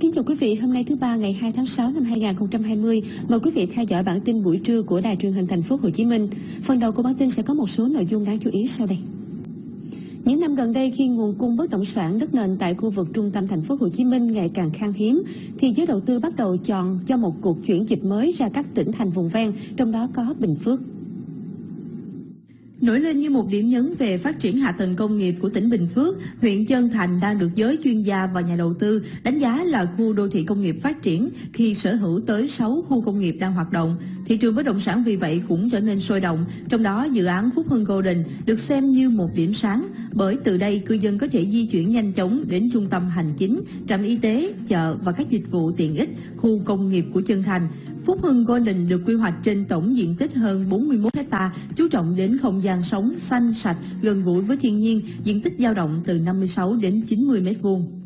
Kính chào quý vị, hôm nay thứ ba ngày 2 tháng 6 năm 2020, mời quý vị theo dõi bản tin buổi trưa của Đài truyền hình thành phố Hồ Chí Minh. Phần đầu của bản tin sẽ có một số nội dung đáng chú ý sau đây. Những năm gần đây khi nguồn cung bất động sản đất nền tại khu vực trung tâm thành phố Hồ Chí Minh ngày càng khan hiếm thì giới đầu tư bắt đầu chọn cho một cuộc chuyển dịch mới ra các tỉnh thành vùng ven, trong đó có Bình Phước. Nổi lên như một điểm nhấn về phát triển hạ tầng công nghiệp của tỉnh Bình Phước, huyện Chân Thành đang được giới chuyên gia và nhà đầu tư đánh giá là khu đô thị công nghiệp phát triển khi sở hữu tới 6 khu công nghiệp đang hoạt động. Thị trường bất động sản vì vậy cũng trở nên sôi động, trong đó dự án Phúc Hưng Golden được xem như một điểm sáng, bởi từ đây cư dân có thể di chuyển nhanh chóng đến trung tâm hành chính, trạm y tế, chợ và các dịch vụ tiện ích, khu công nghiệp của Chân Thành. Phúc Hưng Golden được quy hoạch trên tổng diện tích hơn 41 hecta, chú trọng đến không gian sống xanh sạch, gần gũi với thiên nhiên, diện tích dao động từ 56 đến 90 mét vuông.